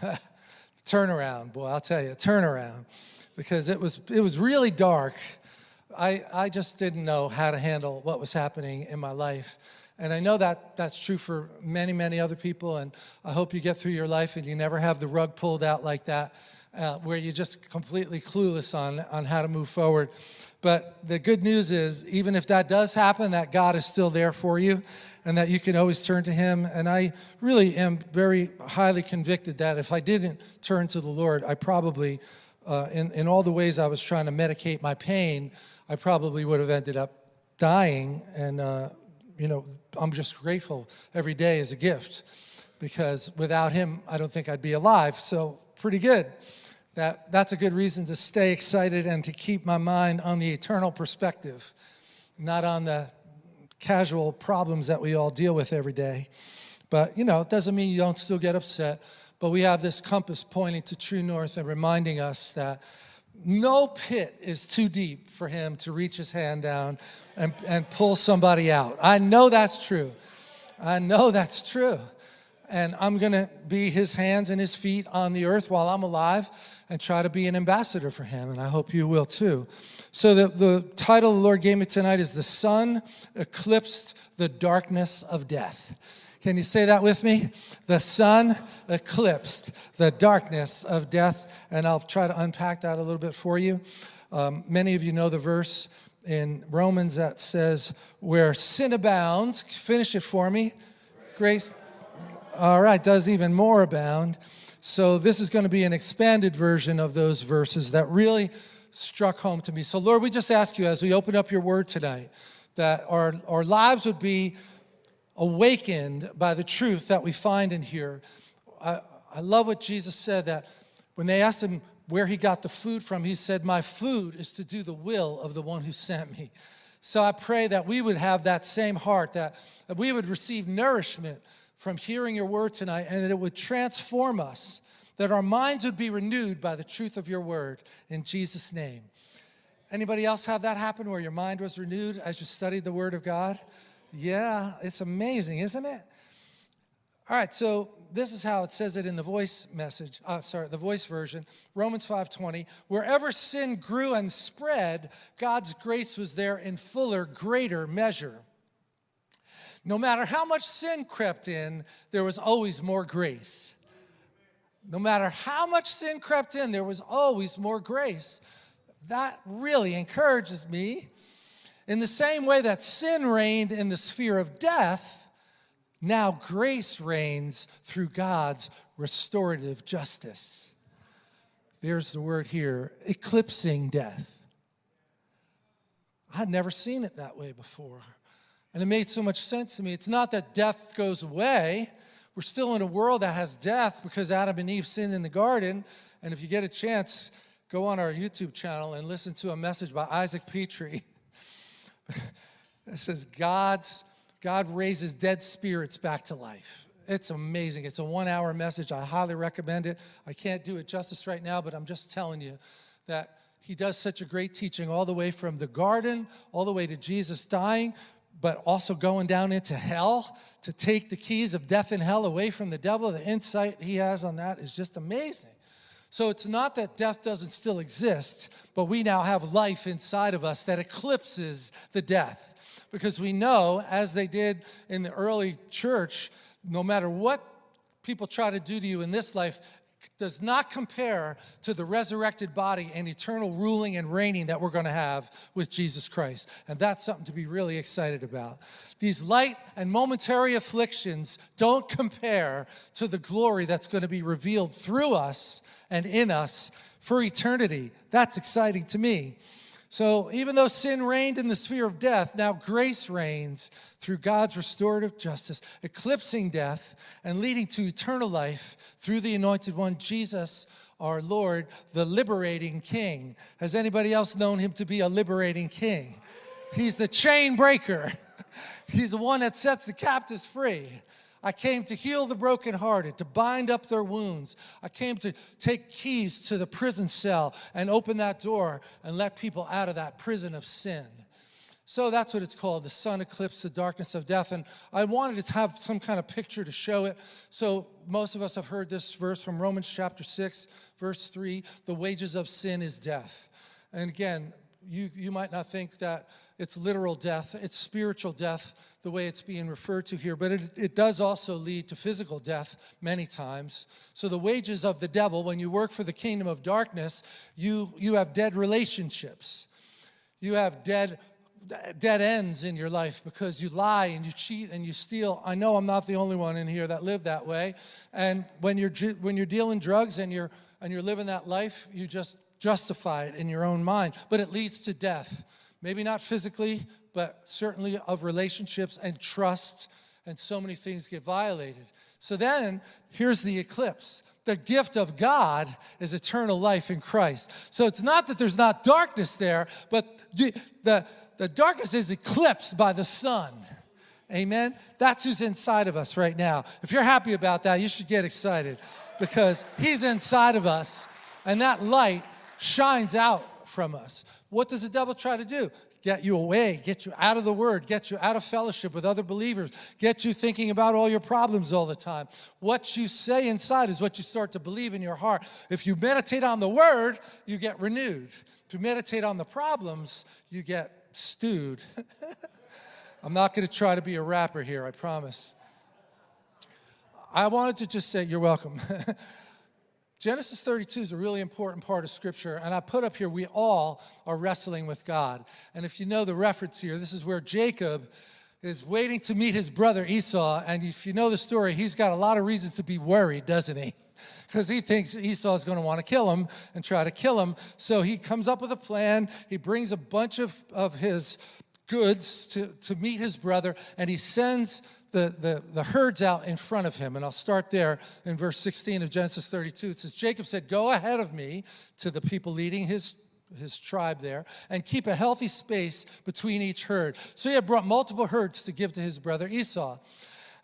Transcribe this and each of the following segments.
turnaround, boy, I'll tell you, turnaround. Because it was, it was really dark. I, I just didn't know how to handle what was happening in my life. And I know that that's true for many, many other people. And I hope you get through your life and you never have the rug pulled out like that, uh, where you're just completely clueless on, on how to move forward. But the good news is, even if that does happen, that God is still there for you and that you can always turn to him. And I really am very highly convicted that if I didn't turn to the Lord, I probably, uh, in, in all the ways I was trying to medicate my pain, I probably would have ended up dying. And, uh, you know, I'm just grateful every day is a gift because without him, I don't think I'd be alive. So pretty good that that's a good reason to stay excited and to keep my mind on the eternal perspective, not on the casual problems that we all deal with every day. But, you know, it doesn't mean you don't still get upset, but we have this compass pointing to true north and reminding us that no pit is too deep for him to reach his hand down and, and pull somebody out. I know that's true. I know that's true. And I'm going to be his hands and his feet on the earth while I'm alive and try to be an ambassador for him, and I hope you will too. So the, the title the Lord gave me tonight is The Sun Eclipsed the Darkness of Death. Can you say that with me? The sun eclipsed the darkness of death, and I'll try to unpack that a little bit for you. Um, many of you know the verse in Romans that says, where sin abounds, finish it for me, grace, all right, does even more abound. So this is going to be an expanded version of those verses that really struck home to me. So Lord, we just ask you as we open up your word tonight, that our, our lives would be awakened by the truth that we find in here. I, I love what Jesus said that when they asked him where he got the food from, he said, my food is to do the will of the one who sent me. So I pray that we would have that same heart, that, that we would receive nourishment from hearing your word tonight and that it would transform us, that our minds would be renewed by the truth of your word in Jesus' name. Anybody else have that happen where your mind was renewed as you studied the word of God? Yeah, it's amazing, isn't it? All right, so this is how it says it in the voice message, uh, sorry, the voice version, Romans 5.20, wherever sin grew and spread, God's grace was there in fuller, greater measure. No matter how much sin crept in, there was always more grace. No matter how much sin crept in, there was always more grace. That really encourages me. In the same way that sin reigned in the sphere of death, now grace reigns through God's restorative justice. There's the word here, eclipsing death. I'd never seen it that way before. And it made so much sense to me. It's not that death goes away. We're still in a world that has death because Adam and Eve sinned in the garden. And if you get a chance, go on our YouTube channel and listen to a message by Isaac Petrie. it says God's, God raises dead spirits back to life. It's amazing. It's a one hour message. I highly recommend it. I can't do it justice right now, but I'm just telling you that he does such a great teaching all the way from the garden, all the way to Jesus dying, but also going down into hell to take the keys of death and hell away from the devil. The insight he has on that is just amazing. So it's not that death doesn't still exist, but we now have life inside of us that eclipses the death. Because we know, as they did in the early church, no matter what people try to do to you in this life, does not compare to the resurrected body and eternal ruling and reigning that we're going to have with Jesus Christ. And that's something to be really excited about. These light and momentary afflictions don't compare to the glory that's going to be revealed through us and in us for eternity. That's exciting to me. So even though sin reigned in the sphere of death, now grace reigns through God's restorative justice, eclipsing death and leading to eternal life through the anointed one, Jesus, our Lord, the liberating king. Has anybody else known him to be a liberating king? He's the chain breaker. He's the one that sets the captives free. I came to heal the brokenhearted, to bind up their wounds. I came to take keys to the prison cell and open that door and let people out of that prison of sin. So that's what it's called, the sun eclipse, the darkness of death. And I wanted to have some kind of picture to show it. So most of us have heard this verse from Romans chapter 6, verse 3, the wages of sin is death. And again, you, you might not think that it's literal death, it's spiritual death, the way it's being referred to here, but it, it does also lead to physical death many times. So the wages of the devil, when you work for the kingdom of darkness, you, you have dead relationships. You have dead dead ends in your life because you lie and you cheat and you steal. I know I'm not the only one in here that lived that way. And when you're when you're dealing drugs and you're and you're living that life, you just justify it in your own mind, but it leads to death. Maybe not physically, but certainly of relationships and trust and so many things get violated. So then, here's the eclipse. The gift of God is eternal life in Christ. So it's not that there's not darkness there, but the, the the darkness is eclipsed by the sun. Amen? That's who's inside of us right now. If you're happy about that, you should get excited because he's inside of us and that light shines out from us. What does the devil try to do? Get you away, get you out of the word, get you out of fellowship with other believers, get you thinking about all your problems all the time. What you say inside is what you start to believe in your heart. If you meditate on the word, you get renewed. You meditate on the problems, you get stewed. I'm not going to try to be a rapper here, I promise. I wanted to just say, you're welcome. Genesis 32 is a really important part of Scripture, and I put up here, we all are wrestling with God. And if you know the reference here, this is where Jacob is waiting to meet his brother Esau, and if you know the story, he's got a lot of reasons to be worried, doesn't he? because he thinks Esau is going to want to kill him and try to kill him. So he comes up with a plan. He brings a bunch of, of his goods to, to meet his brother, and he sends the, the, the herds out in front of him. And I'll start there in verse 16 of Genesis 32. It says, Jacob said, Go ahead of me to the people leading his his tribe there and keep a healthy space between each herd. So he had brought multiple herds to give to his brother Esau.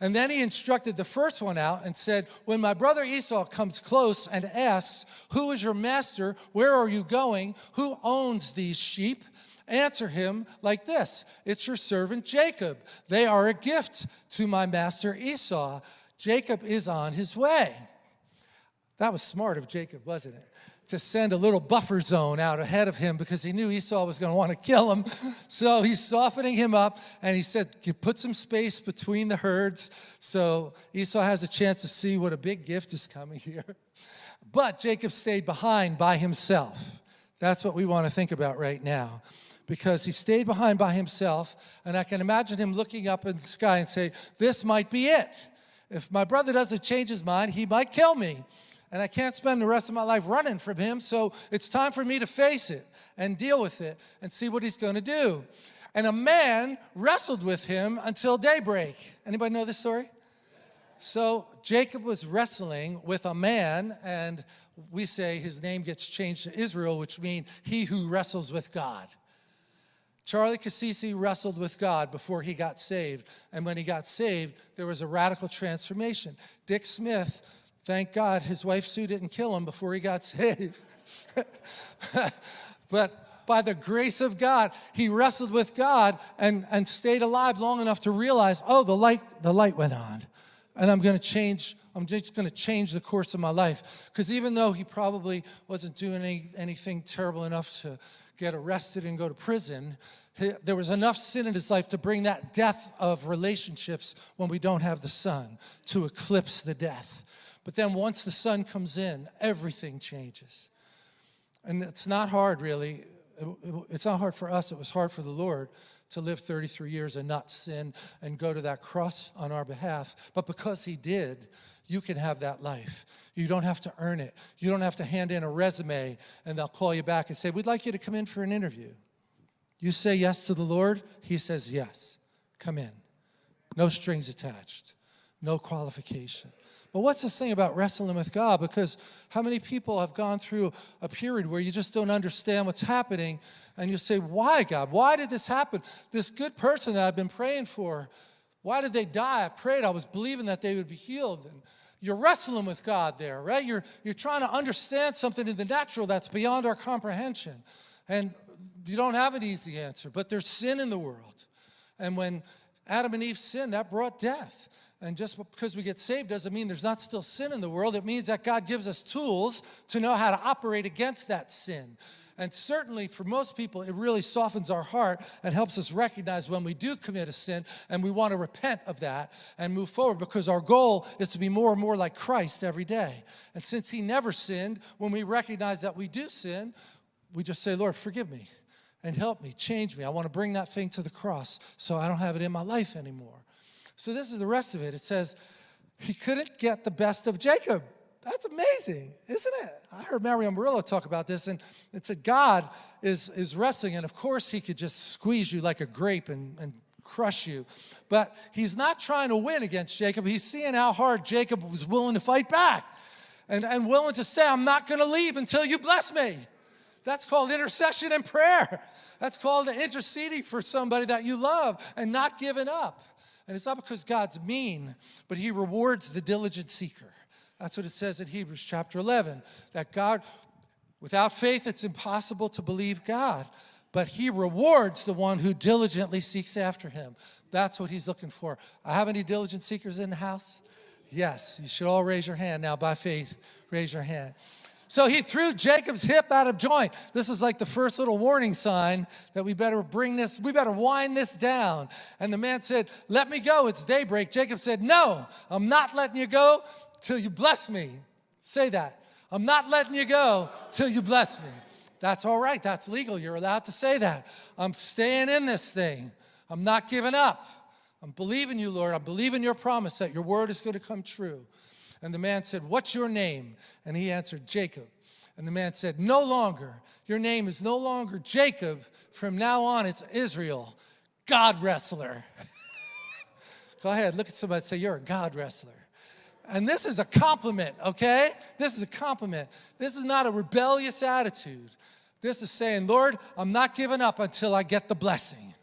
And then he instructed the first one out and said, When my brother Esau comes close and asks, Who is your master? Where are you going? Who owns these sheep? Answer him like this It's your servant Jacob. They are a gift to my master Esau. Jacob is on his way. That was smart of Jacob, wasn't it? To send a little buffer zone out ahead of him because he knew Esau was going to want to kill him. So he's softening him up and he said, put some space between the herds so Esau has a chance to see what a big gift is coming here. But Jacob stayed behind by himself. That's what we want to think about right now because he stayed behind by himself and I can imagine him looking up in the sky and say, this might be it. If my brother doesn't change his mind, he might kill me and I can't spend the rest of my life running from him, so it's time for me to face it and deal with it and see what he's going to do. And a man wrestled with him until daybreak. Anybody know this story? So Jacob was wrestling with a man, and we say his name gets changed to Israel, which means he who wrestles with God. Charlie Cassisi wrestled with God before he got saved. And when he got saved, there was a radical transformation. Dick Smith Thank God his wife Sue didn't kill him before he got saved. but by the grace of God, he wrestled with God and, and stayed alive long enough to realize, oh, the light, the light went on. And I'm going to change, I'm just going to change the course of my life. Because even though he probably wasn't doing any, anything terrible enough to get arrested and go to prison, he, there was enough sin in his life to bring that death of relationships when we don't have the son to eclipse the death. But then once the sun comes in, everything changes. And it's not hard, really. It's not hard for us. It was hard for the Lord to live 33 years and not sin and go to that cross on our behalf. But because he did, you can have that life. You don't have to earn it. You don't have to hand in a resume and they'll call you back and say, we'd like you to come in for an interview. You say yes to the Lord, he says yes. Come in. No strings attached. No qualification. But what's this thing about wrestling with God? Because how many people have gone through a period where you just don't understand what's happening and you say, why God? Why did this happen? This good person that I've been praying for, why did they die? I prayed, I was believing that they would be healed. And you're wrestling with God there, right? You're, you're trying to understand something in the natural that's beyond our comprehension. And you don't have an easy answer, but there's sin in the world. And when Adam and Eve sinned, that brought death. And just because we get saved doesn't mean there's not still sin in the world. It means that God gives us tools to know how to operate against that sin. And certainly for most people, it really softens our heart and helps us recognize when we do commit a sin and we want to repent of that and move forward because our goal is to be more and more like Christ every day. And since he never sinned, when we recognize that we do sin, we just say, Lord, forgive me and help me, change me. I want to bring that thing to the cross so I don't have it in my life anymore. So this is the rest of it. It says, he couldn't get the best of Jacob. That's amazing, isn't it? I heard Mario Murillo talk about this, and it said God is, is wrestling, and of course he could just squeeze you like a grape and, and crush you. But he's not trying to win against Jacob. He's seeing how hard Jacob was willing to fight back and, and willing to say, I'm not going to leave until you bless me. That's called intercession and prayer. That's called interceding for somebody that you love and not giving up. And it's not because God's mean, but he rewards the diligent seeker. That's what it says in Hebrews chapter 11, that God, without faith, it's impossible to believe God, but he rewards the one who diligently seeks after him. That's what he's looking for. I have any diligent seekers in the house? Yes, you should all raise your hand now by faith. Raise your hand. So he threw Jacob's hip out of joint. This is like the first little warning sign that we better bring this, we better wind this down. And the man said, Let me go, it's daybreak. Jacob said, No, I'm not letting you go till you bless me. Say that. I'm not letting you go till you bless me. That's all right, that's legal. You're allowed to say that. I'm staying in this thing. I'm not giving up. I'm believing you, Lord. I believe in your promise that your word is going to come true. And the man said, What's your name? And he answered, Jacob. And the man said, No longer. Your name is no longer Jacob. From now on, it's Israel, God wrestler. Go ahead, look at somebody say, You're a God wrestler. And this is a compliment, okay? This is a compliment. This is not a rebellious attitude. This is saying, Lord, I'm not giving up until I get the blessing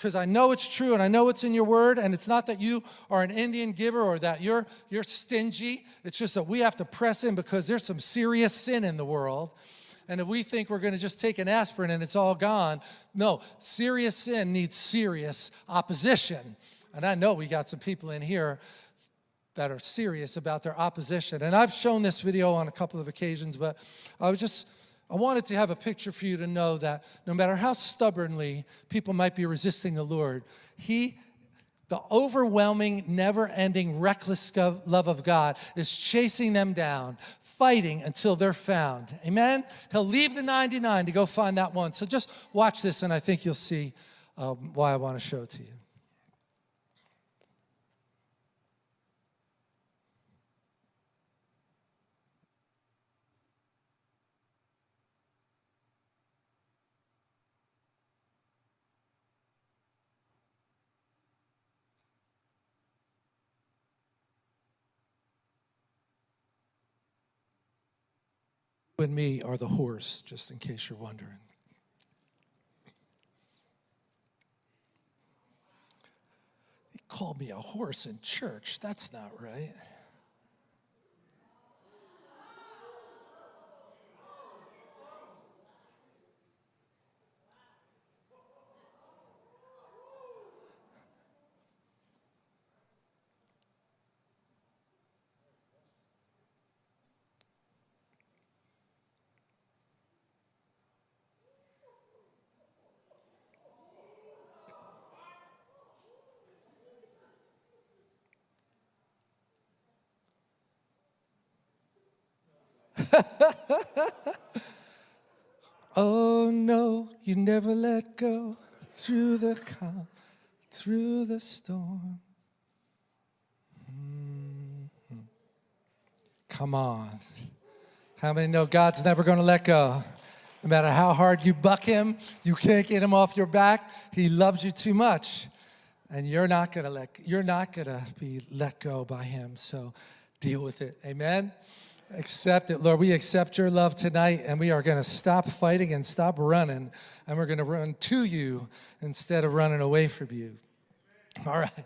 because I know it's true and I know it's in your word and it's not that you are an Indian giver or that you're, you're stingy. It's just that we have to press in because there's some serious sin in the world. And if we think we're going to just take an aspirin and it's all gone, no, serious sin needs serious opposition. And I know we got some people in here that are serious about their opposition. And I've shown this video on a couple of occasions, but I was just I wanted to have a picture for you to know that no matter how stubbornly people might be resisting the Lord, He, the overwhelming, never ending, reckless love of God is chasing them down, fighting until they're found. Amen? He'll leave the 99 to go find that one. So just watch this, and I think you'll see um, why I want to show it to you. And me are the horse, just in case you're wondering. He called me a horse in church. That's not right. oh no, you never let go through the calm, through the storm. Mm-hmm. Come on. How many know God's never going to let go? No matter how hard you buck him, you can't get him off your back. He loves you too much. And you're not going to let you're not going to be let go by him. So deal with it. Amen. Accept it, Lord. We accept your love tonight, and we are going to stop fighting and stop running, and we're going to run to you instead of running away from you. All right.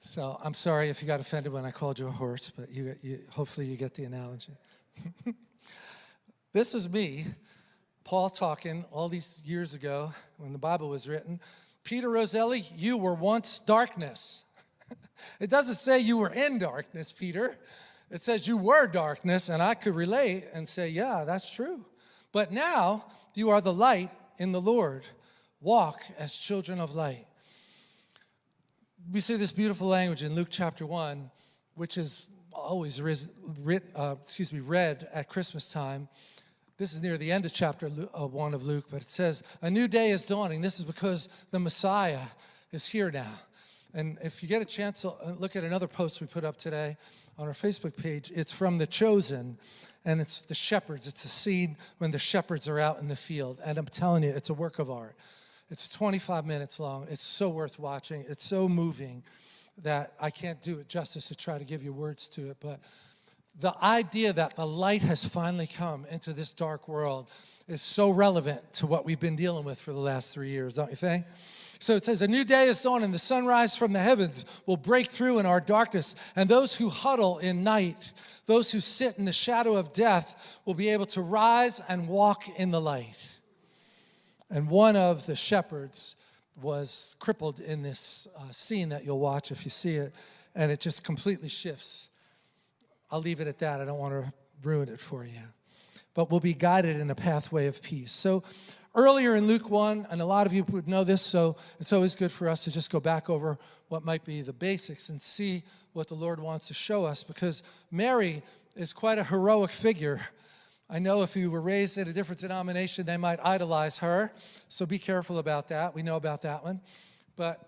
So I'm sorry if you got offended when I called you a horse, but you, you hopefully you get the analogy. this is me Paul talking all these years ago when the Bible was written. Peter Roselli, you were once darkness. it doesn't say you were in darkness, Peter. It says you were darkness, and I could relate and say, yeah, that's true. But now you are the light in the Lord. Walk as children of light. We see this beautiful language in Luke chapter 1, which is always writ, uh, excuse me, read at Christmas time. This is near the end of chapter uh, 1 of Luke, but it says, A new day is dawning. This is because the Messiah is here now. And if you get a chance to uh, look at another post we put up today on our Facebook page, it's from The Chosen, and it's the shepherds. It's a scene when the shepherds are out in the field. And I'm telling you, it's a work of art. It's 25 minutes long. It's so worth watching. It's so moving that I can't do it justice to try to give you words to it, but the idea that the light has finally come into this dark world is so relevant to what we've been dealing with for the last three years, don't you think? So it says, A new day is dawn, and the sunrise from the heavens will break through in our darkness, and those who huddle in night, those who sit in the shadow of death, will be able to rise and walk in the light. And one of the shepherds was crippled in this uh, scene that you'll watch if you see it, and it just completely shifts. I'll leave it at that. I don't want to ruin it for you. But we'll be guided in a pathway of peace. So earlier in Luke 1, and a lot of you would know this, so it's always good for us to just go back over what might be the basics and see what the Lord wants to show us because Mary is quite a heroic figure I know if you were raised in a different denomination, they might idolize her. So be careful about that. We know about that one. But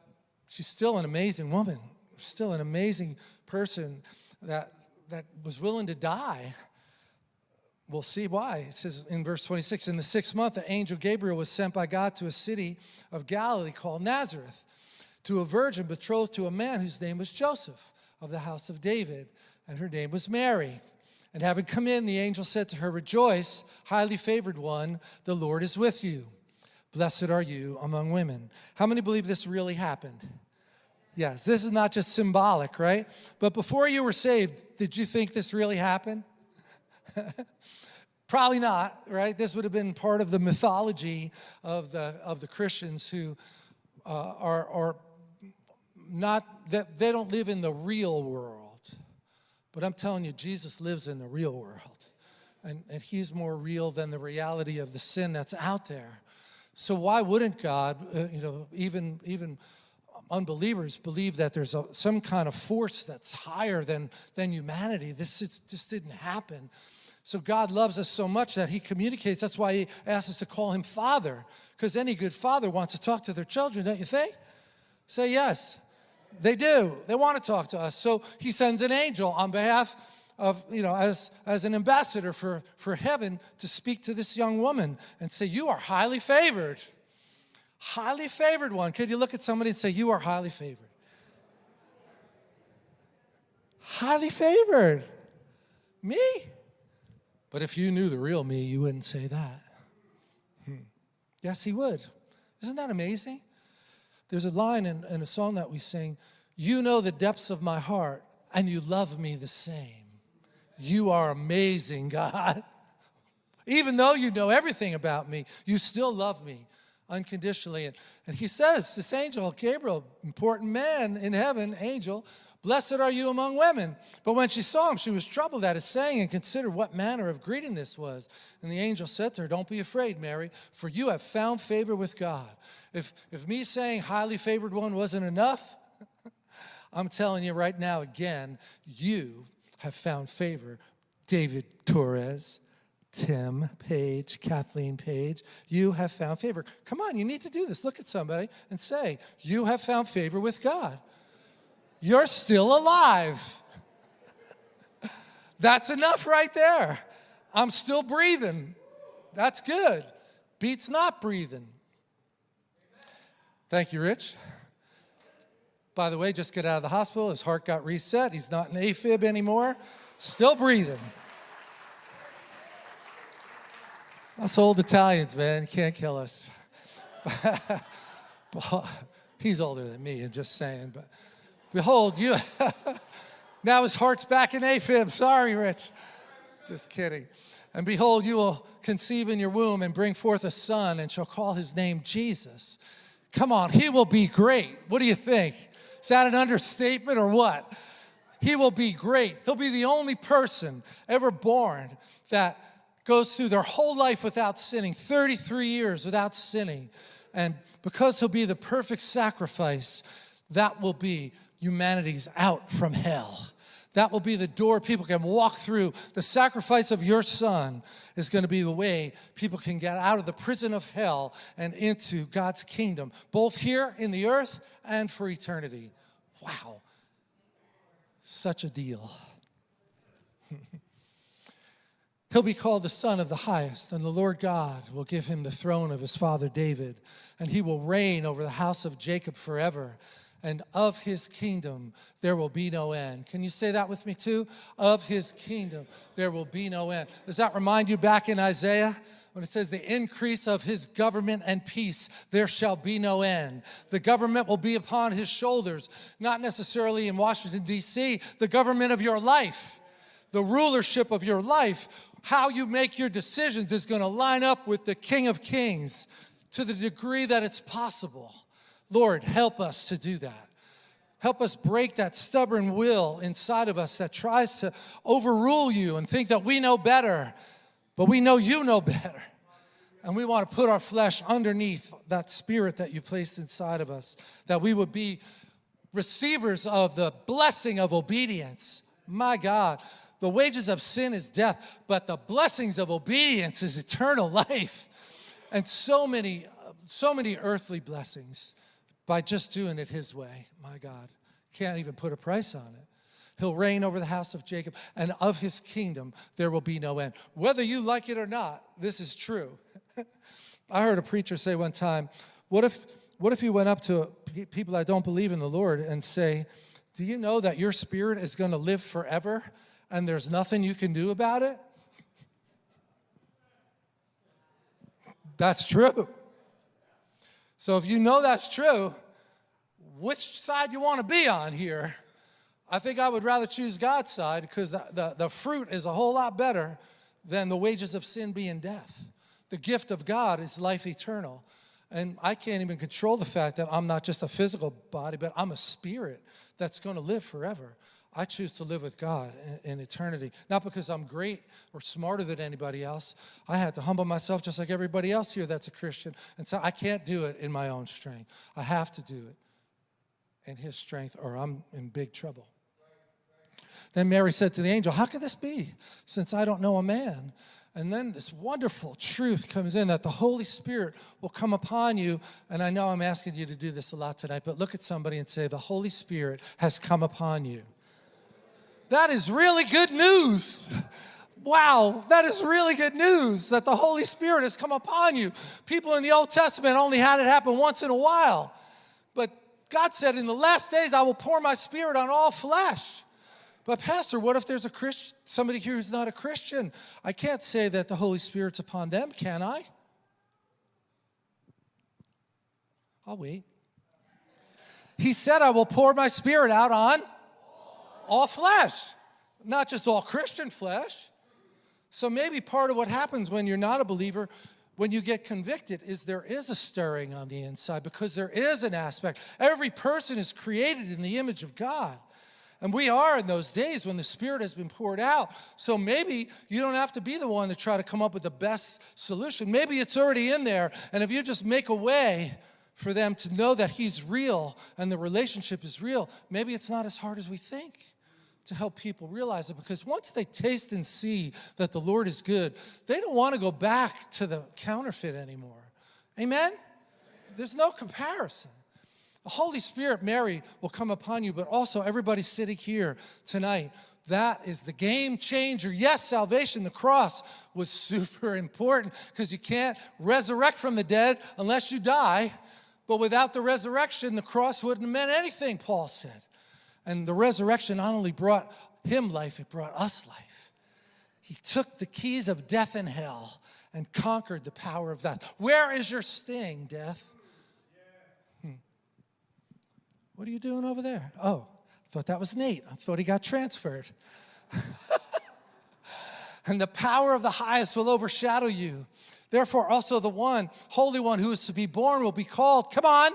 she's still an amazing woman, still an amazing person that, that was willing to die. We'll see why. It says in verse 26, in the sixth month, the angel Gabriel was sent by God to a city of Galilee called Nazareth to a virgin betrothed to a man whose name was Joseph of the house of David, and her name was Mary. And having come in, the angel said to her, Rejoice, highly favored one, the Lord is with you. Blessed are you among women. How many believe this really happened? Yes, this is not just symbolic, right? But before you were saved, did you think this really happened? Probably not, right? This would have been part of the mythology of the, of the Christians who uh, are, are not, that they don't live in the real world but I'm telling you, Jesus lives in the real world. And, and he's more real than the reality of the sin that's out there. So why wouldn't God, uh, you know, even, even unbelievers believe that there's a, some kind of force that's higher than, than humanity? This is, just didn't happen. So God loves us so much that he communicates. That's why he asks us to call him Father, because any good father wants to talk to their children, don't you think? Say yes. They do. They want to talk to us. So he sends an angel on behalf of, you know, as, as an ambassador for, for heaven to speak to this young woman and say, you are highly favored. Highly favored one. Could you look at somebody and say, you are highly favored? Highly favored. Me? But if you knew the real me, you wouldn't say that. Hmm. Yes, he would. Isn't that amazing? There's a line in, in a song that we sing, you know the depths of my heart and you love me the same. You are amazing, God. Even though you know everything about me, you still love me unconditionally. And, and he says, this angel, Gabriel, important man in heaven, angel, Blessed are you among women. But when she saw him, she was troubled at his saying and considered what manner of greeting this was. And the angel said to her, Don't be afraid, Mary, for you have found favor with God. If, if me saying highly favored one wasn't enough, I'm telling you right now again, you have found favor. David Torres, Tim Page, Kathleen Page, you have found favor. Come on, you need to do this. Look at somebody and say, You have found favor with God you're still alive. That's enough right there. I'm still breathing. That's good. Beats not breathing. Thank you, Rich. By the way, just get out of the hospital. His heart got reset. He's not in AFib anymore. Still breathing. Us old Italians, man, can't kill us. He's older than me, I'm just saying. But Behold, you, now his heart's back in AFib. Sorry, Rich. Just kidding. And behold, you will conceive in your womb and bring forth a son and shall call his name Jesus. Come on, he will be great. What do you think? Is that an understatement or what? He will be great. He'll be the only person ever born that goes through their whole life without sinning, 33 years without sinning. And because he'll be the perfect sacrifice, that will be humanity's out from hell. That will be the door people can walk through. The sacrifice of your son is going to be the way people can get out of the prison of hell and into God's kingdom, both here in the earth and for eternity. Wow. Such a deal. He'll be called the Son of the Highest, and the Lord God will give him the throne of his father David, and he will reign over the house of Jacob forever and of his kingdom there will be no end. Can you say that with me too? Of his kingdom there will be no end. Does that remind you back in Isaiah? When it says the increase of his government and peace, there shall be no end. The government will be upon his shoulders, not necessarily in Washington, D.C., the government of your life, the rulership of your life. How you make your decisions is going to line up with the King of Kings to the degree that it's possible. Lord, help us to do that. Help us break that stubborn will inside of us that tries to overrule you and think that we know better, but we know you know better. And we want to put our flesh underneath that spirit that you placed inside of us, that we would be receivers of the blessing of obedience. My God, the wages of sin is death, but the blessings of obedience is eternal life. And so many, so many earthly blessings by just doing it his way. My God, can't even put a price on it. He'll reign over the house of Jacob, and of his kingdom there will be no end. Whether you like it or not, this is true. I heard a preacher say one time, what if, what if you went up to people that don't believe in the Lord and say, do you know that your spirit is going to live forever and there's nothing you can do about it? That's true. So if you know that's true, which side you want to be on here? I think I would rather choose God's side because the, the, the, fruit is a whole lot better than the wages of sin being death. The gift of God is life eternal. And I can't even control the fact that I'm not just a physical body, but I'm a spirit that's going to live forever. I choose to live with God in, in, eternity. Not because I'm great or smarter than anybody else. I had to humble myself just like everybody else here that's a Christian. And so I can't do it in my own strength. I have to do it in his strength or I'm in big trouble. Then Mary said to the angel, how can this be since I don't know a man? And then this wonderful truth comes in that the Holy Spirit will come upon you. And I know I'm asking you to do this a lot tonight, but look at somebody and say, the Holy Spirit has come upon you. That is really good news. Wow, that is really good news that the Holy Spirit has come upon you. People in the Old Testament only had it happen once in a while. But God said, in the last days, I will pour my spirit on all flesh. But pastor, what if there's a Christian, somebody here who's not a Christian? I can't say that the Holy Spirit's upon them, can I? I'll wait. He said, I will pour my spirit out on all flesh, not just all Christian flesh. So maybe part of what happens when you're not a believer, when you get convicted, is there is a stirring on the inside because there is an aspect. Every person is created in the image of God. And we are in those days when the Spirit has been poured out. So maybe you don't have to be the one to try to come up with the best solution. Maybe it's already in there. And if you just make a way for them to know that He's real and the relationship is real, maybe it's not as hard as we think to help people realize it because once they taste and see that the Lord is good, they don't want to go back to the counterfeit anymore. Amen? There's no comparison. The Holy Spirit, Mary, will come upon you, but also everybody sitting here tonight. That is the game changer. Yes, salvation, the cross was super important because you can't resurrect from the dead unless you die. But without the resurrection, the cross wouldn't have meant anything, Paul said. And the resurrection not only brought him life, it brought us life. He took the keys of death and hell and conquered the power of death. Where is your sting, death? Hmm. What are you doing over there? Oh, I thought that was Nate. I thought he got transferred. and the power of the highest will overshadow you. Therefore, also the one, Holy One, who is to be born will be called, come on,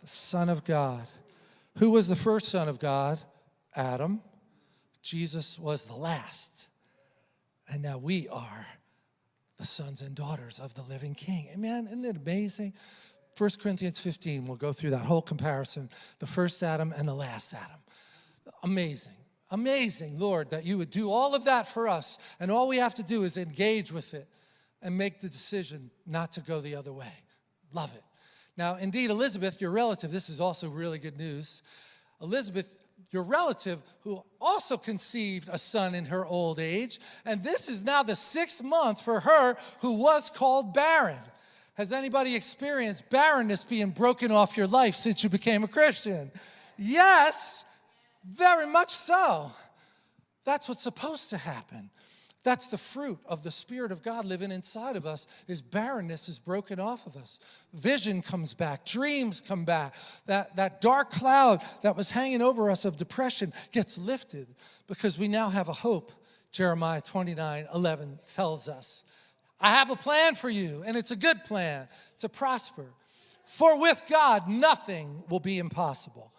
the Son of God. Who was the first Son of God? Adam. Jesus was the last. And now we are the sons and daughters of the living King. Amen. Isn't it amazing? 1 Corinthians 15, we'll go through that whole comparison the first Adam and the last Adam. Amazing. Amazing, Lord, that you would do all of that for us. And all we have to do is engage with it and make the decision not to go the other way. Love it. Now, indeed, Elizabeth, your relative, this is also really good news. Elizabeth, your relative, who also conceived a son in her old age, and this is now the sixth month for her who was called barren. Has anybody experienced barrenness being broken off your life since you became a Christian? Yes, very much so. That's what's supposed to happen. That's the fruit of the Spirit of God living inside of us is barrenness is broken off of us. Vision comes back, dreams come back. That, that dark cloud that was hanging over us of depression gets lifted because we now have a hope. Jeremiah 29, 11 tells us. I have a plan for you, and it's a good plan to prosper. For with God, nothing will be impossible.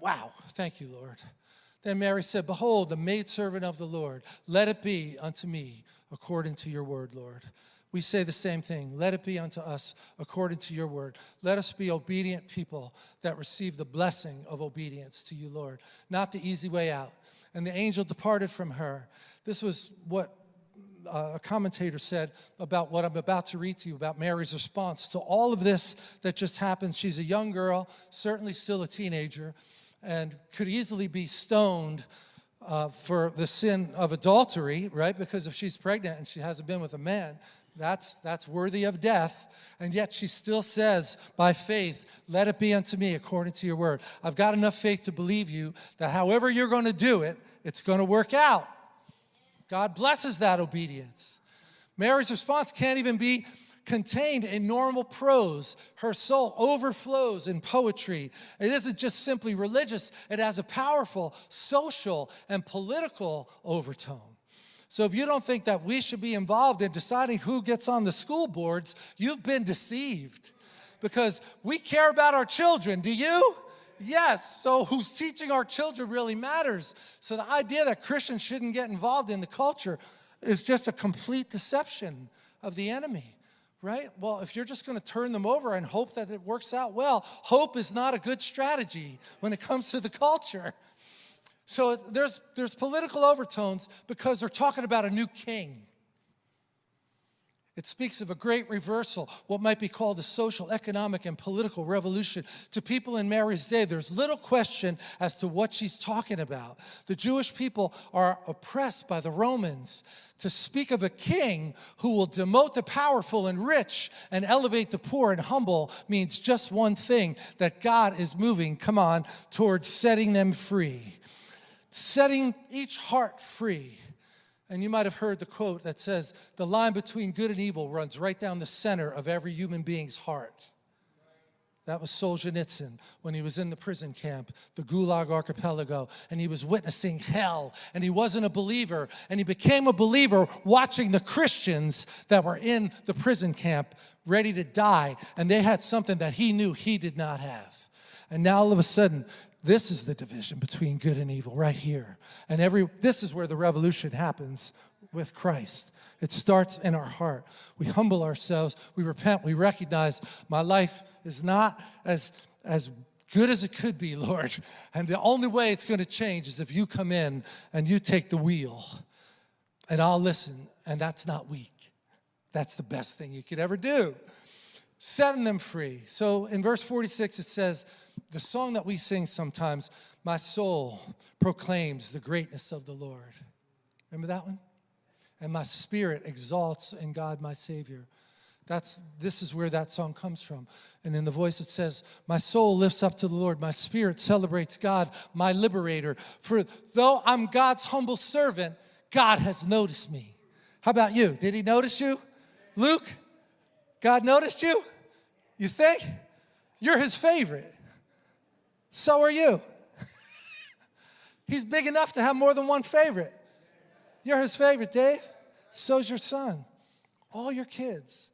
Wow, thank you, Lord. Then Mary said, Behold, the maidservant of the Lord, let it be unto me according to your word, Lord. We say the same thing. Let it be unto us according to your word. Let us be obedient people that receive the blessing of obedience to you, Lord, not the easy way out. And the angel departed from her. This was what uh, a commentator said about what I'm about to read to you about Mary's response to all of this that just happened. She's a young girl, certainly still a teenager and could easily be stoned uh, for the sin of adultery, right? Because if she's pregnant and she hasn't been with a man, that's, that's worthy of death. And yet she still says, by faith, let it be unto me according to your word. I've got enough faith to believe you that however you're going to do it, it's going to work out. God blesses that obedience. Mary's response can't even be contained in normal prose. Her soul overflows in poetry. It isn't just simply religious, it has a powerful social and political overtone. So if you don't think that we should be involved in deciding who gets on the school boards, you've been deceived. Because we care about our children, do you? Yes, so who's teaching our children really matters. So the idea that Christians shouldn't get involved in the culture is just a complete deception of the enemy right? Well, if you're just going to turn them over and hope that it works out well, hope is not a good strategy when it comes to the culture. So there's, there's political overtones because they're talking about a new king. It speaks of a great reversal, what might be called a social, economic, and political revolution. To people in Mary's day, there's little question as to what she's talking about. The Jewish people are oppressed by the Romans. To speak of a king who will demote the powerful and rich and elevate the poor and humble means just one thing that God is moving, come on, towards setting them free, setting each heart free. And you might have heard the quote that says, the line between good and evil runs right down the center of every human being's heart. That was Solzhenitsyn when he was in the prison camp, the Gulag Archipelago, and he was witnessing hell, and he wasn't a believer, and he became a believer watching the Christians that were in the prison camp ready to die, and they had something that he knew he did not have. And now all of a sudden, this is the division between good and evil right here. And every this is where the revolution happens with Christ. It starts in our heart. We humble ourselves, we repent, we recognize my life is not as as good as it could be, Lord. And the only way it's going to change is if you come in and you take the wheel. And I'll listen, and that's not weak. That's the best thing you could ever do setting them free. So in verse 46, it says, the song that we sing sometimes, my soul proclaims the greatness of the Lord. Remember that one? And my spirit exalts in God my Savior. That's, this is where that song comes from. And in the voice it says, My soul lifts up to the Lord, my spirit celebrates God, my liberator. For though I'm God's humble servant, God has noticed me. How about you? Did he notice you? Luke, God noticed you? You think? You're his favorite. So are you. He's big enough to have more than one favorite. You're his favorite, Dave. So's your son. All your kids.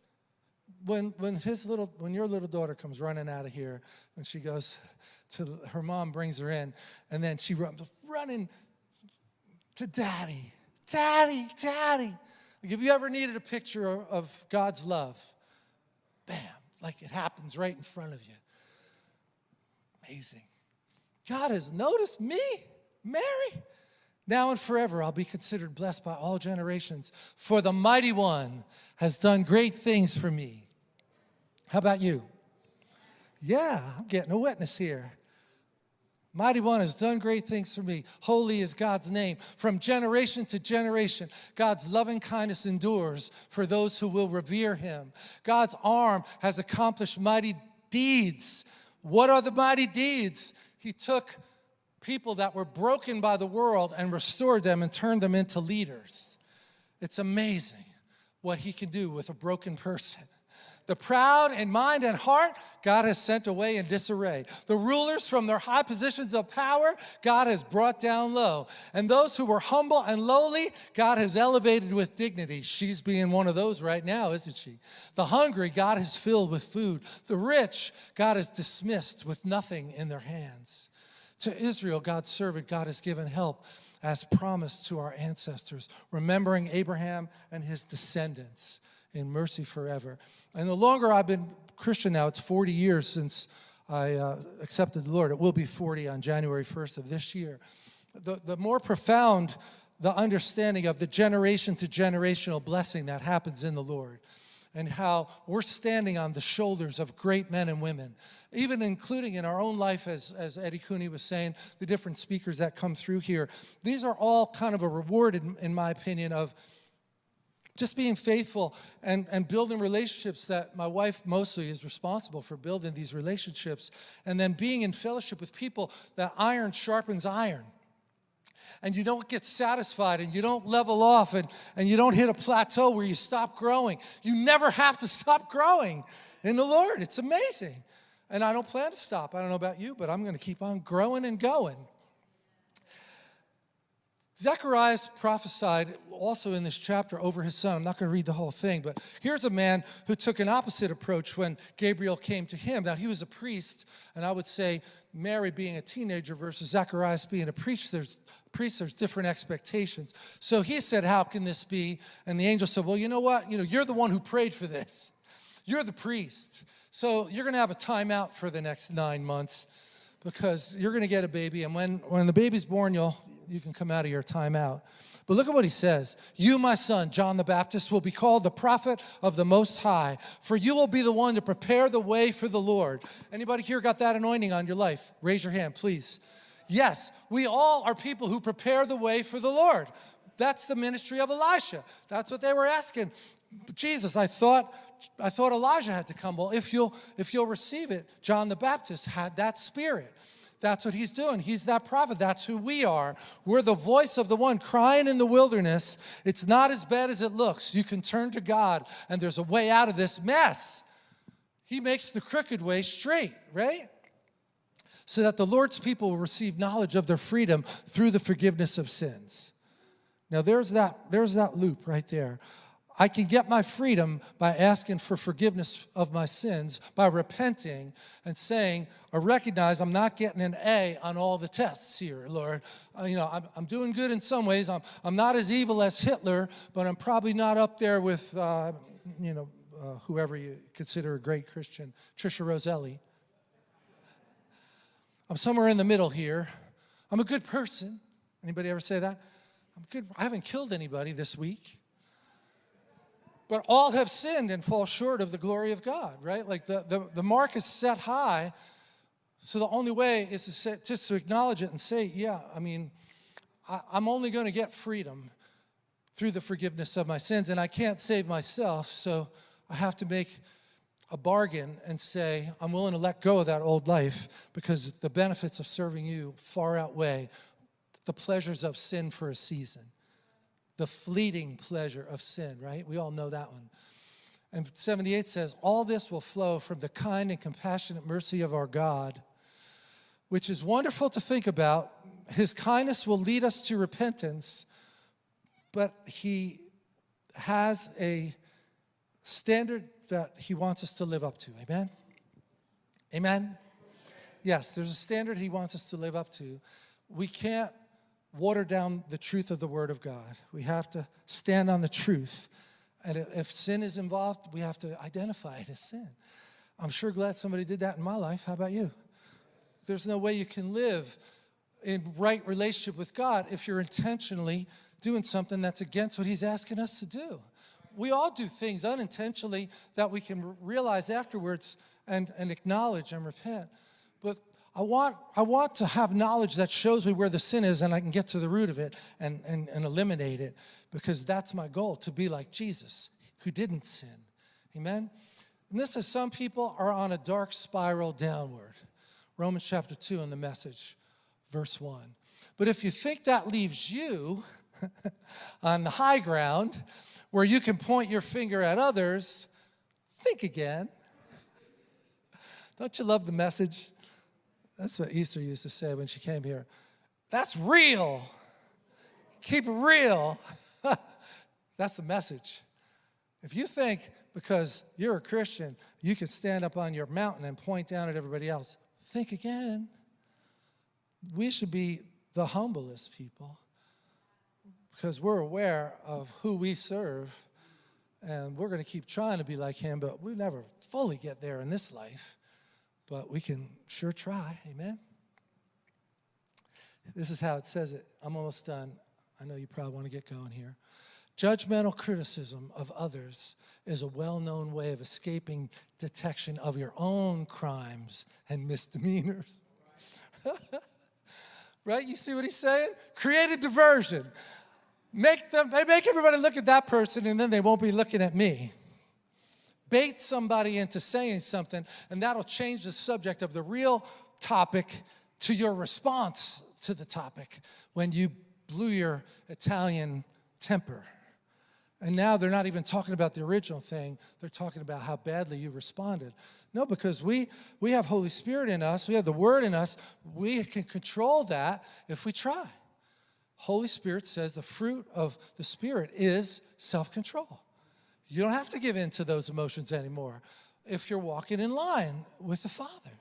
When, when his little, when your little daughter comes running out of here, and she goes to her mom, brings her in, and then she runs running to daddy, daddy, daddy. Like if you ever needed a picture of God's love, bam, like it happens right in front of you. Amazing. God has noticed me, Mary. Now and forever I'll be considered blessed by all generations, for the mighty one has done great things for me. How about you? Yeah, I'm getting a witness here. Mighty One has done great things for me. Holy is God's name. From generation to generation, God's loving kindness endures for those who will revere him. God's arm has accomplished mighty deeds. What are the mighty deeds? He took people that were broken by the world and restored them and turned them into leaders. It's amazing what he can do with a broken person. The proud in mind and heart, God has sent away in disarray. The rulers from their high positions of power, God has brought down low. And those who were humble and lowly, God has elevated with dignity. She's being one of those right now, isn't she? The hungry, God has filled with food. The rich, God has dismissed with nothing in their hands. To Israel, God's servant, God has given help as promised to our ancestors, remembering Abraham and his descendants in mercy forever. And the longer I've been Christian now, it's 40 years since I uh, accepted the Lord. It will be 40 on January 1st of this year. The, the more profound the understanding of the generation to generational blessing that happens in the Lord and how we're standing on the shoulders of great men and women, even including in our own life, as, as Eddie Cooney was saying, the different speakers that come through here. These are all kind of a reward, in, in my opinion, of just being faithful and, and building relationships that my wife mostly is responsible for building these relationships and then being in fellowship with people that iron sharpens iron and you don't get satisfied and you don't level off and, and you don't hit a plateau where you stop growing. You never have to stop growing in the Lord. It's amazing. And I don't plan to stop. I don't know about you, but I'm going to keep on growing and going. Zacharias prophesied also in this chapter over his son. I'm not going to read the whole thing, but here's a man who took an opposite approach when Gabriel came to him. Now, he was a priest, and I would say Mary being a teenager versus Zacharias being a priest, there's, priest, there's different expectations. So he said, how can this be? And the angel said, well, you know what? You know, you're the one who prayed for this. You're the priest. So you're going to have a timeout for the next nine months because you're going to get a baby. And when, when the baby's born, you'll, you can come out of your timeout. But look at what he says. You, my son, John the Baptist, will be called the prophet of the Most High, for you will be the one to prepare the way for the Lord. Anybody here got that anointing on your life? Raise your hand, please. Yes, we all are people who prepare the way for the Lord. That's the ministry of Elisha. That's what they were asking. Jesus, I thought I thought Elijah had to come. Well, if you'll if you'll receive it, John the Baptist had that spirit. That's what he's doing. He's that prophet. That's who we are. We're the voice of the one crying in the wilderness. It's not as bad as it looks. You can turn to God and there's a way out of this mess. He makes the crooked way straight, right? So that the Lord's people will receive knowledge of their freedom through the forgiveness of sins. Now there's that, there's that loop right there. I can get my freedom by asking for forgiveness of my sins, by repenting and saying, I recognize I'm not getting an A on all the tests here, Lord. Uh, you know, I'm, I'm, doing good in some ways. I'm, I'm not as evil as Hitler, but I'm probably not up there with, uh, you know, uh, whoever you consider a great Christian, Trisha Roselli. I'm somewhere in the middle here. I'm a good person. Anybody ever say that? I'm good. I haven't killed anybody this week. But all have sinned and fall short of the glory of God, right? Like the, the, the mark is set high. So the only way is to say, just to acknowledge it and say, yeah, I mean, I, I'm only going to get freedom through the forgiveness of my sins, and I can't save myself, so I have to make a bargain and say, I'm willing to let go of that old life because the benefits of serving you far outweigh the pleasures of sin for a season the fleeting pleasure of sin, right? We all know that one. And 78 says, all this will flow from the kind and compassionate mercy of our God, which is wonderful to think about. His kindness will lead us to repentance, but he has a standard that he wants us to live up to. Amen? Amen? Yes, there's a standard he wants us to live up to. We can't water down the truth of the Word of God. We have to stand on the truth. And if sin is involved, we have to identify it as sin. I'm sure glad somebody did that in my life. How about you? There's no way you can live in right relationship with God if you're intentionally doing something that's against what he's asking us to do. We all do things unintentionally that we can realize afterwards and, and acknowledge and repent. But I want, I want to have knowledge that shows me where the sin is and I can get to the root of it and, and, and eliminate it because that's my goal, to be like Jesus who didn't sin. Amen? And this is some people are on a dark spiral downward. Romans chapter 2 in the message, verse 1. But if you think that leaves you on the high ground where you can point your finger at others, think again. Don't you love the message? That's what Easter used to say when she came here. That's real. Keep it real. That's the message. If you think because you're a Christian, you can stand up on your mountain and point down at everybody else, think again. We should be the humblest people because we're aware of who we serve and we're going to keep trying to be like him, but we never fully get there in this life. But we can sure try, amen? This is how it says it. I'm almost done. I know you probably want to get going here. Judgmental criticism of others is a well-known way of escaping detection of your own crimes and misdemeanors. right? You see what he's saying? Create a diversion. Make them, they make everybody look at that person and then they won't be looking at me. Bait somebody into saying something and that'll change the subject of the real topic to your response to the topic when you blew your Italian temper. And now they're not even talking about the original thing. They're talking about how badly you responded. No, because we, we have Holy Spirit in us. We have the Word in us. We can control that if we try. Holy Spirit says the fruit of the Spirit is self-control. You don't have to give in to those emotions anymore if you're walking in line with the Father.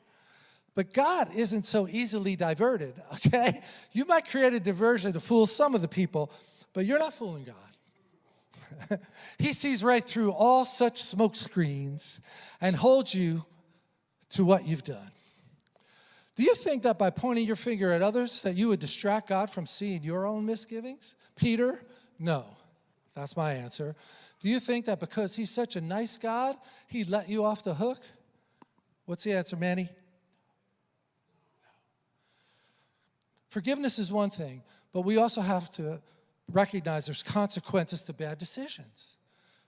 But God isn't so easily diverted, okay? You might create a diversion to fool some of the people, but you're not fooling God. he sees right through all such smoke screens and holds you to what you've done. Do you think that by pointing your finger at others that you would distract God from seeing your own misgivings? Peter, no. That's my answer. Do you think that because he's such a nice God, he'd let you off the hook? What's the answer, Manny? Forgiveness is one thing, but we also have to recognize there's consequences to bad decisions.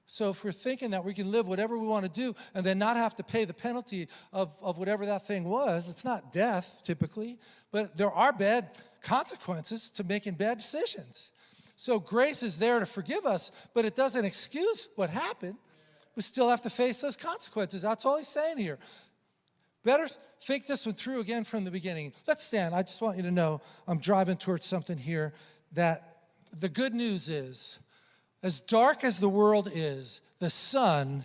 So if we're thinking that we can live whatever we want to do and then not have to pay the penalty of, of whatever that thing was, it's not death typically, but there are bad consequences to making bad decisions. So grace is there to forgive us, but it doesn't excuse what happened. We still have to face those consequences. That's all he's saying here. Better think this one through again from the beginning. Let's stand. I just want you to know I'm driving towards something here that the good news is as dark as the world is, the sun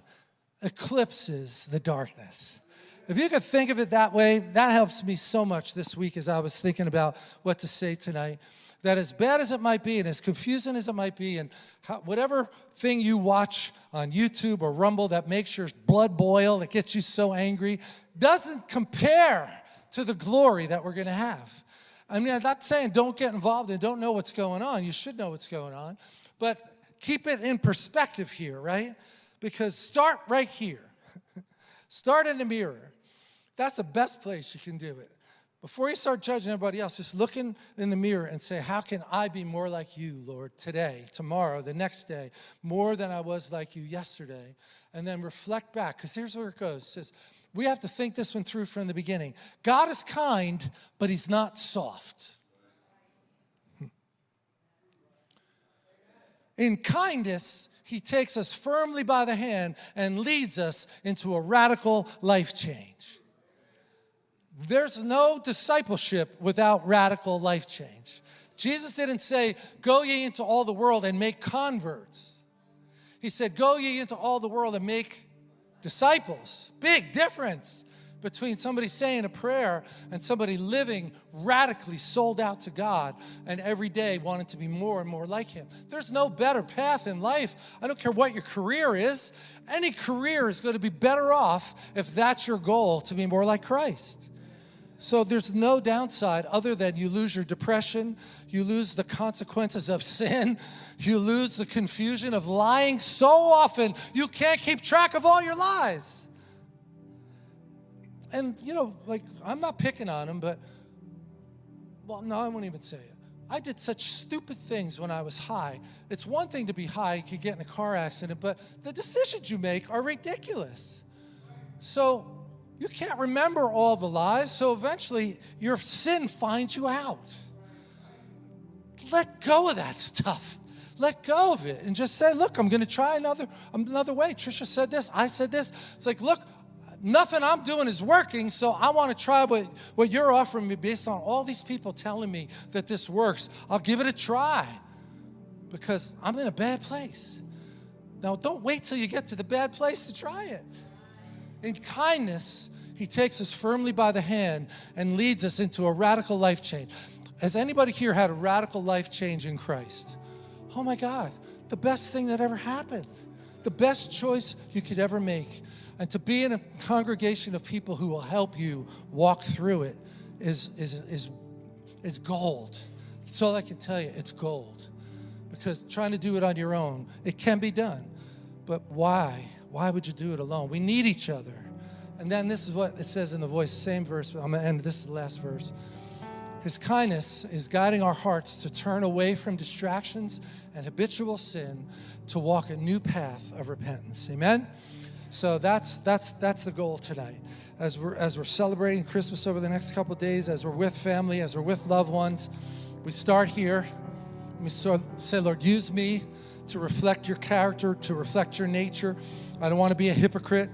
eclipses the darkness. If you could think of it that way, that helps me so much this week as I was thinking about what to say tonight. That as bad as it might be and as confusing as it might be and how, whatever thing you watch on YouTube or Rumble that makes your blood boil, that gets you so angry, doesn't compare to the glory that we're going to have. I mean, I'm not saying don't get involved and don't know what's going on. You should know what's going on. But keep it in perspective here, right? Because start right here. start in the mirror. That's the best place you can do it. Before you start judging everybody else, just look in, in the mirror and say, how can I be more like you, Lord, today, tomorrow, the next day, more than I was like you yesterday? And then reflect back, because here's where it goes. It says, we have to think this one through from the beginning. God is kind, but he's not soft. Hmm. In kindness, he takes us firmly by the hand and leads us into a radical life change. There's no discipleship without radical life change. Jesus didn't say, Go ye into all the world and make converts. He said, Go ye into all the world and make disciples. Big difference between somebody saying a prayer and somebody living radically sold out to God and every day wanting to be more and more like Him. There's no better path in life. I don't care what your career is, any career is going to be better off if that's your goal to be more like Christ. So there's no downside other than you lose your depression, you lose the consequences of sin, you lose the confusion of lying so often you can't keep track of all your lies and you know, like I'm not picking on him, but well, no, I won't even say it. I did such stupid things when I was high. It's one thing to be high, you could get in a car accident, but the decisions you make are ridiculous. So you can't remember all the lies, so eventually your sin finds you out. Let go of that stuff. Let go of it and just say, look, I'm going to try another, another way. Trisha said this, I said this. It's like, look, nothing I'm doing is working, so I want to try what, what you're offering me based on all these people telling me that this works. I'll give it a try because I'm in a bad place. Now, don't wait till you get to the bad place to try it. In kindness, he takes us firmly by the hand and leads us into a radical life change. Has anybody here had a radical life change in Christ? Oh my God, the best thing that ever happened. The best choice you could ever make. And to be in a congregation of people who will help you walk through it is, is, is, is gold. That's all I can tell you. It's gold. Because trying to do it on your own, it can be done. But why? Why would you do it alone? We need each other. And then this is what it says in the voice, same verse, I'm going to end. This is the last verse. His kindness is guiding our hearts to turn away from distractions and habitual sin to walk a new path of repentance. Amen? So that's, that's, that's the goal tonight. As we're, as we're celebrating Christmas over the next couple days, as we're with family, as we're with loved ones, we start here. We say, Lord, use me to reflect your character, to reflect your nature. I don't want to be a hypocrite.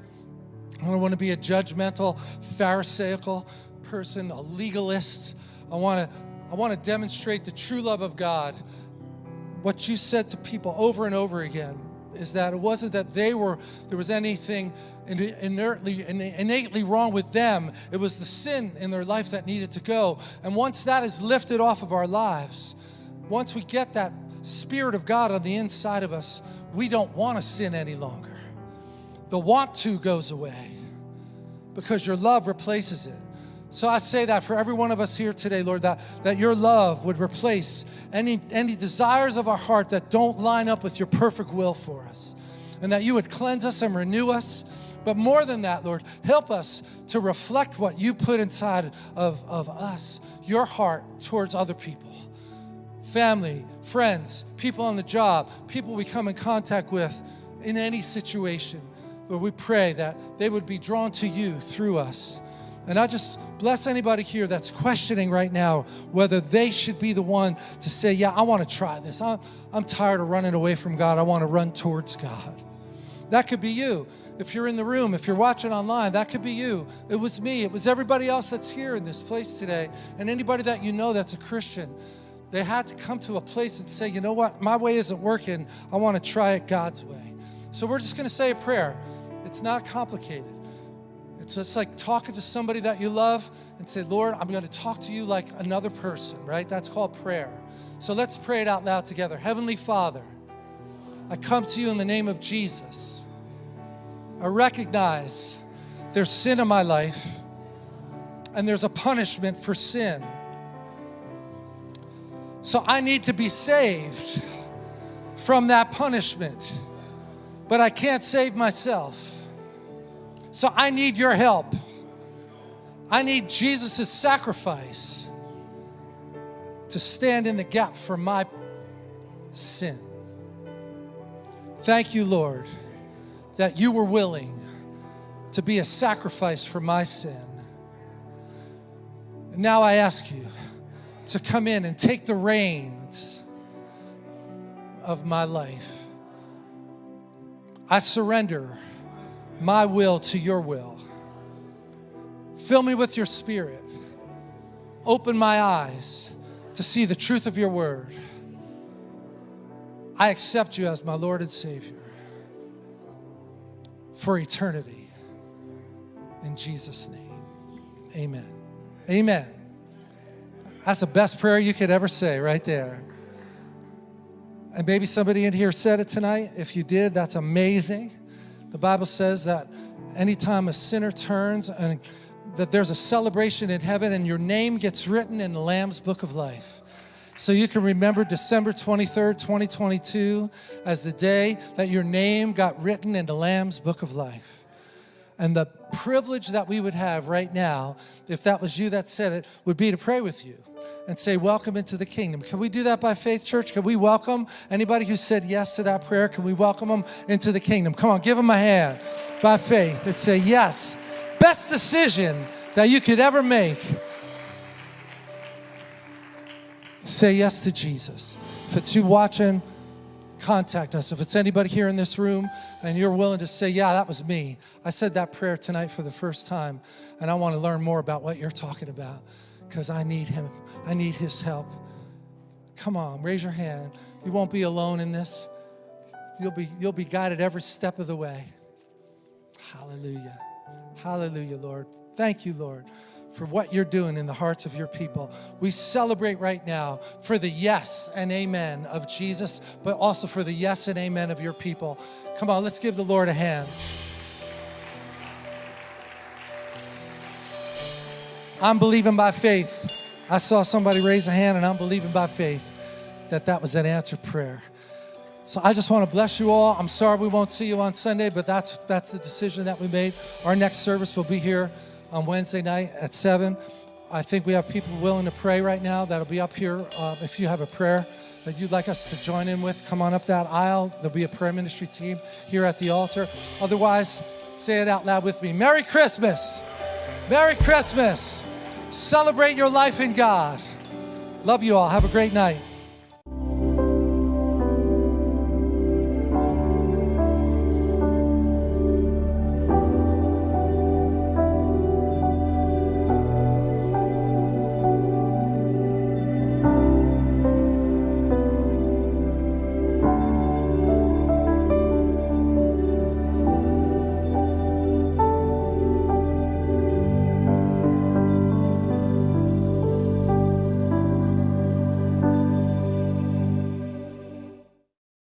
I don't want to be a judgmental, pharisaical person, a legalist. I want to, I want to demonstrate the true love of God. What you said to people over and over again is that it wasn't that they were, there was anything inertly, innately wrong with them. It was the sin in their life that needed to go. And once that is lifted off of our lives, once we get that Spirit of God on the inside of us, we don't want to sin any longer. The want to goes away because your love replaces it. So I say that for every one of us here today, Lord, that, that your love would replace any, any desires of our heart that don't line up with your perfect will for us. And that you would cleanse us and renew us. But more than that, Lord, help us to reflect what you put inside of, of us, your heart towards other people family, friends, people on the job, people we come in contact with in any situation. Lord, we pray that they would be drawn to you through us. And I just bless anybody here that's questioning right now whether they should be the one to say, Yeah, I want to try this. I'm, I'm tired of running away from God. I want to run towards God. That could be you. If you're in the room, if you're watching online, that could be you. It was me. It was everybody else that's here in this place today. And anybody that you know that's a Christian. They had to come to a place and say, you know what, my way isn't working. I want to try it God's way. So we're just going to say a prayer. It's not complicated. It's just like talking to somebody that you love and say, Lord, I'm going to talk to you like another person, right? That's called prayer. So let's pray it out loud together. Heavenly Father, I come to you in the name of Jesus. I recognize there's sin in my life and there's a punishment for sin. So I need to be saved from that punishment, but I can't save myself. So I need your help. I need Jesus' sacrifice to stand in the gap for my sin. Thank you, Lord, that you were willing to be a sacrifice for my sin. And now I ask you to come in and take the reins of my life. I surrender my will to your will. Fill me with your spirit. Open my eyes to see the truth of your word. I accept you as my Lord and Savior for eternity. In Jesus' name, amen. Amen. That's the best prayer you could ever say right there. And maybe somebody in here said it tonight. If you did, that's amazing. The Bible says that anytime a sinner turns and that there's a celebration in heaven and your name gets written in the Lamb's book of life. So you can remember December 23rd, 2022 as the day that your name got written in the Lamb's book of life. And the privilege that we would have right now, if that was you that said it, would be to pray with you and say, welcome into the kingdom. Can we do that by faith, church? Can we welcome anybody who said yes to that prayer? Can we welcome them into the kingdom? Come on, give them a hand by faith and say, yes, best decision that you could ever make. Say yes to Jesus. If it's you watching, contact us. If it's anybody here in this room and you're willing to say, Yeah, that was me, I said that prayer tonight for the first time, and I want to learn more about what you're talking about because I need Him. I need His help. Come on, raise your hand. You won't be alone in this. You'll be, you'll be guided every step of the way. Hallelujah. Hallelujah, Lord. Thank you, Lord, for what you're doing in the hearts of your people. We celebrate right now for the yes and amen of Jesus, but also for the yes and amen of your people. Come on, let's give the Lord a hand. I'm believing by faith. I saw somebody raise a hand, and I'm believing by faith that that was an answered prayer. So I just want to bless you all. I'm sorry we won't see you on Sunday, but that's that's the decision that we made. Our next service will be here on Wednesday night at 7. I think we have people willing to pray right now that'll be up here. Uh, if you have a prayer that you'd like us to join in with, come on up that aisle. There'll be a prayer ministry team here at the altar. Otherwise, say it out loud with me Merry Christmas! Merry Christmas! Celebrate your life in God. Love you all. Have a great night.